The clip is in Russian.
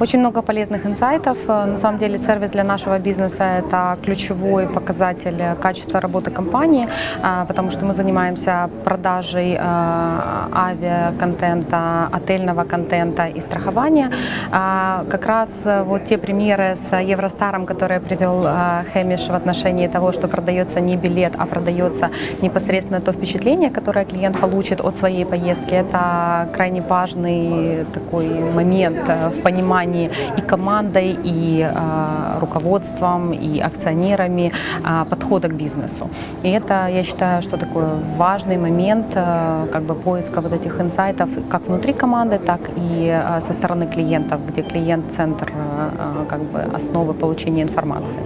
Очень много полезных инсайтов. Э, На самом деле сервис для нашего бизнеса – это ключевой показатель э, качества работы компании, а, потому что мы занимаемся продажей э, авиаконтента, отельного контента и страхования. А, Как раз вот те примеры с Евростаром, которые привел Хэмиш в отношении того, что продается не билет, а продается непосредственно то впечатление, которое клиент получит от своей поездки, это крайне важный такой момент в понимании и командой, и э, руководством, и акционерами э, подхода к бизнесу. И это, я считаю, что такой важный момент э, как бы поиска вот этих инсайтов как внутри команды, так и со стороны клиентов, где клиент – центр э, как бы основы получения информации.